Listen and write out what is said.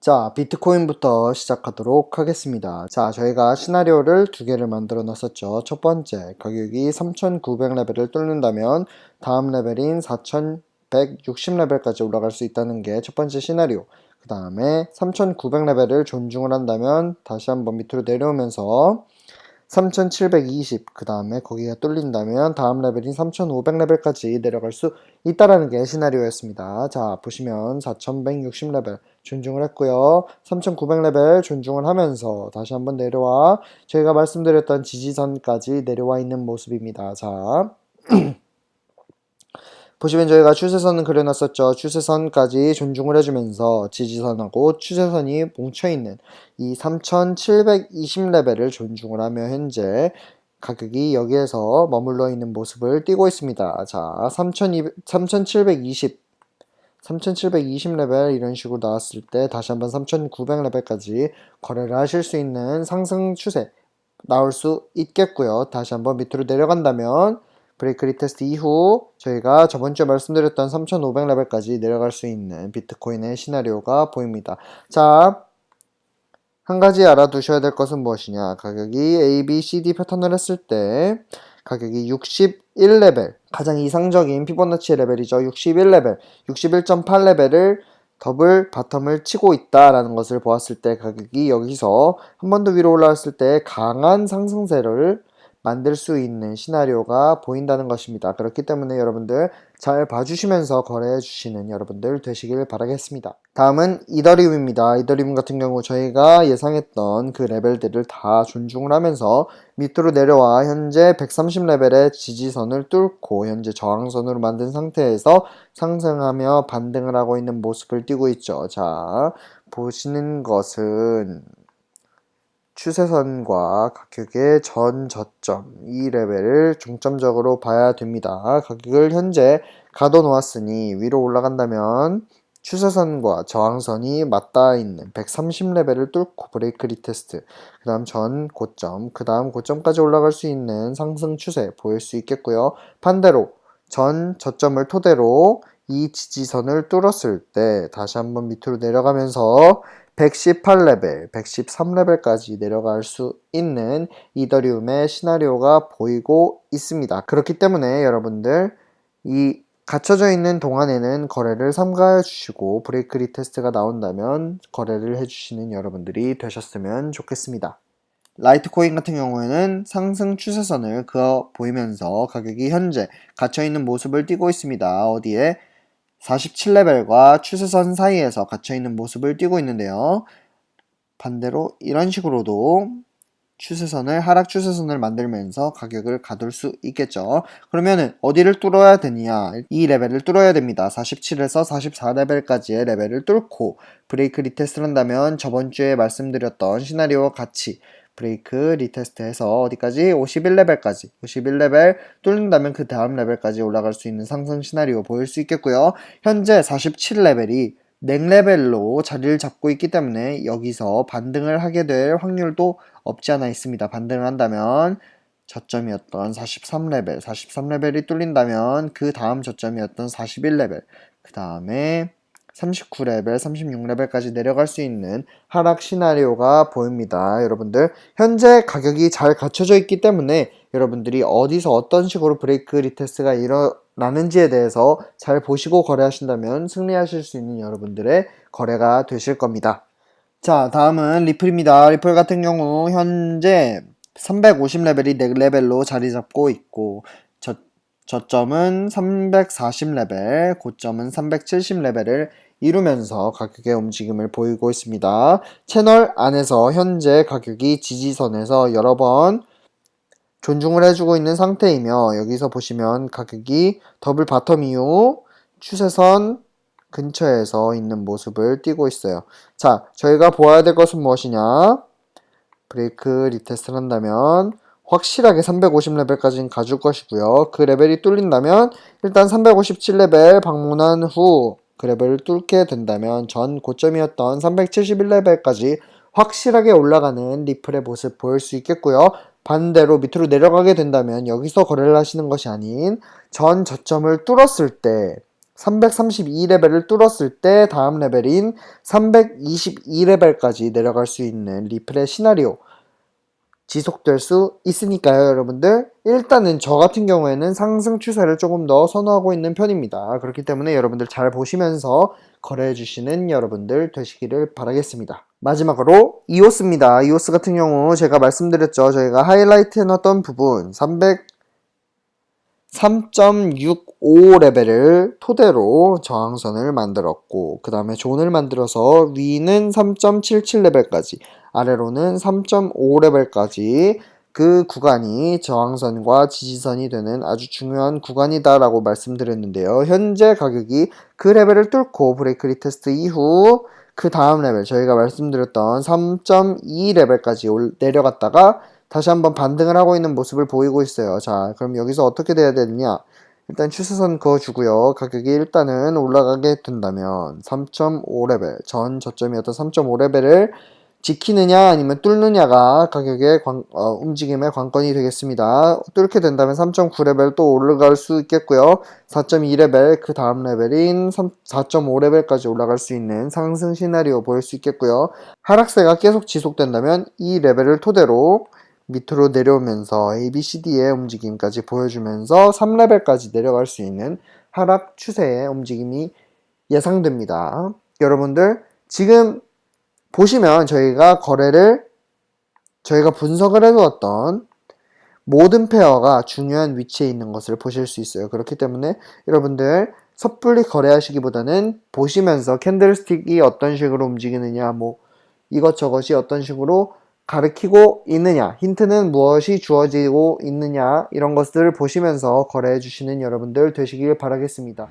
자, 비트코인부터 시작하도록 하겠습니다. 자, 저희가 시나리오를 두 개를 만들어 놨었죠. 첫 번째, 가격이 3900레벨을 뚫는다면 다음 레벨인 4160레벨까지 올라갈 수 있다는 게 첫 번째 시나리오. 그 다음에 3900레벨을 존중을 한다면 다시 한번 밑으로 내려오면서 3720, 그 다음에 거기가 뚫린다면 다음 레벨인 3500레벨까지 내려갈 수 있다라는 게 시나리오였습니다. 자, 보시면 4160레벨 존중을 했고요. 3900레벨 존중을 하면서 다시 한번 내려와 저희가 말씀드렸던 지지선까지 내려와 있는 모습입니다. 자, 보시면 저희가 추세선은 그려놨었죠. 추세선까지 존중을 해주면서 지지선하고 추세선이 뭉쳐있는 이 3720레벨을 존중을 하며 현재 가격이 여기에서 머물러 있는 모습을 띄고 있습니다. 자, 3200, 3720 3720레벨 이런 식으로 나왔을 때 다시 한번 3900레벨까지 거래를 하실 수 있는 상승 추세 나올 수 있겠고요. 다시 한번 밑으로 내려간다면 break retest 이후 저희가 저번주에 말씀드렸던 3500레벨까지 내려갈 수 있는 비트코인의 시나리오가 보입니다. 자, 한 가지 알아두셔야 될 것은 무엇이냐. 가격이 A, B, C, D 패턴을 했을 때 가격이 61레벨, 가장 이상적인 피보나치 레벨이죠. 61레벨, 61.8레벨을 double bottom을 치고 있다라는 것을 보았을 때 가격이 여기서 한 번 더 위로 올라왔을 때 강한 상승세를 만들 수 있는 시나리오가 보인다는 것입니다. 그렇기 때문에 여러분들 잘 봐주시면서 거래해 주시는 여러분들 되시길 바라겠습니다. 다음은 이더리움입니다. 이더리움 같은 경우 저희가 예상했던 그 레벨들을 다 존중을 하면서 밑으로 내려와 현재 130레벨의 지지선을 뚫고 현재 저항선으로 만든 상태에서 상승하며 반등을 하고 있는 모습을 띄고 있죠. 자, 보시는 것은 추세선과 가격의 전 저점 이 레벨을 중점적으로 봐야 됩니다. 가격을 현재 가둬 놓았으니 위로 올라간다면 추세선과 저항선이 맞닿아 있는 130레벨을 뚫고 break retest 그 다음 전 고점 그 다음 고점까지 올라갈 수 있는 상승 추세 보일 수 있겠고요. 반대로 전 저점을 토대로 이 지지선을 뚫었을 때 다시 한번 밑으로 내려가면서 118레벨, 113레벨까지 내려갈 수 있는 이더리움의 시나리오가 보이고 있습니다. 그렇기 때문에 여러분들 이 갇혀져 있는 동안에는 거래를 삼가해 주시고 break retest가 나온다면 거래를 해주시는 여러분들이 되셨으면 좋겠습니다. 라이트코인 같은 경우에는 상승 추세선을 그어 보이면서 가격이 현재 갇혀있는 모습을 띄고 있습니다. 어디에 47레벨과 추세선 사이에서 갇혀있는 모습을 띄고 있는데요. 반대로 이런 식으로도 추세선을 하락 추세선을 만들면서 가격을 가둘 수 있겠죠. 그러면은 어디를 뚫어야 되느냐? 이 레벨을 뚫어야 됩니다. 47에서 44레벨까지의 레벨을 뚫고 break retest를 한다면 저번 주에 말씀드렸던 시나리오와 같이 break retest해서 어디까지? 51레벨까지 51레벨 뚫는다면 그 다음 레벨까지 올라갈 수 있는 상승 시나리오 보일 수 있겠고요. 현재 47레벨이 neck level로 자리를 잡고 있기 때문에 여기서 반등을 하게 될 확률도 없지 않아 있습니다. 반등을 한다면 저점이었던 43레벨, 43레벨이 뚫린다면 그 다음 저점이었던 41레벨, 그 다음에 39레벨, 36레벨까지 내려갈 수 있는 하락 시나리오가 보입니다. 여러분들 현재 가격이 잘 갖춰져 있기 때문에 여러분들이 어디서 어떤 식으로 break retest가 일어나는지에 대해서 잘 보시고 거래하신다면 승리하실 수 있는 여러분들의 거래가 되실 겁니다. 자 다음은 리플입니다. 리플 같은 경우 현재 350레벨이 4레벨로 자리 잡고 있고 저, 저점은 340레벨, 고점은 370레벨을 이루면서 가격의 움직임을 보이고 있습니다. 채널 안에서 현재 가격이 지지선에서 여러 번 존중을 해주고 있는 상태이며 여기서 보시면 가격이 double bottom 이후 추세선 근처에서 있는 모습을 띄고 있어요. 자, 저희가 보아야 될 것은 무엇이냐? break retest를 한다면 확실하게 350레벨까지는 가줄 것이고요. 그 레벨이 뚫린다면 일단 357레벨 방문한 후 그 레벨을 뚫게 된다면 전 고점이었던 371레벨까지 확실하게 올라가는 리플의 모습 보일 수 있겠고요. 반대로 밑으로 내려가게 된다면 여기서 거래를 하시는 것이 아닌 전 저점을 뚫었을 때 332레벨을 뚫었을 때 다음 레벨인 322레벨까지 내려갈 수 있는 리플의 시나리오 지속될 수 있으니까요, 여러분들. 일단은 저 같은 경우에는 상승 추세를 조금 더 선호하고 있는 편입니다. 그렇기 때문에 여러분들 잘 보시면서 거래해 주시는 여러분들 되시기를 바라겠습니다. 마지막으로 이오스입니다. 이오스 같은 경우 제가 말씀드렸죠. 저희가 하이라이트 해놨던 부분 300 3.65 레벨을 토대로 저항선을 만들었고 그 다음에 존을 만들어서 위는 3.77 레벨까지 아래로는 3.5 레벨까지 그 구간이 저항선과 지지선이 되는 아주 중요한 구간이다라고 말씀드렸는데요. 현재 가격이 그 레벨을 뚫고 break retest 이후 그 다음 레벨 저희가 말씀드렸던 3.2 레벨까지 올- 내려갔다가 다시 한번 반등을 하고 있는 모습을 보이고 있어요. 자, 그럼 여기서 어떻게 돼야 되느냐? 일단 추세선 그어주고요. 가격이 일단은 올라가게 된다면 3.5레벨, 전 저점이었던 3.5레벨을 지키느냐 아니면 뚫느냐가 가격의 관- 어, 움직임의 관건이 되겠습니다. 뚫게 된다면 3.9레벨 또 올라갈 수 있겠고요. 4.2레벨 그 다음 레벨인 4.5레벨까지 올라갈 수 있는 상승 시나리오 보일 수 있겠고요. 하락세가 계속 지속된다면 이 레벨을 토대로 밑으로 내려오면서 ABCD의 움직임까지 보여주면서 3레벨까지 내려갈 수 있는 하락 추세의 움직임이 예상됩니다. 여러분들 지금 보시면 저희가 거래를 저희가 분석을 해두었던 모든 페어가 중요한 위치에 있는 것을 보실 수 있어요. 그렇기 때문에 여러분들 섣불리 거래하시기보다는 보시면서 캔들스틱이 어떤 식으로 움직이느냐, 뭐 이것저것이 어떤 식으로 가르치고 있느냐, 힌트는 무엇이 주어지고 있느냐, 이런 것들을 보시면서 거래해 주시는 여러분들 되시길 바라겠습니다.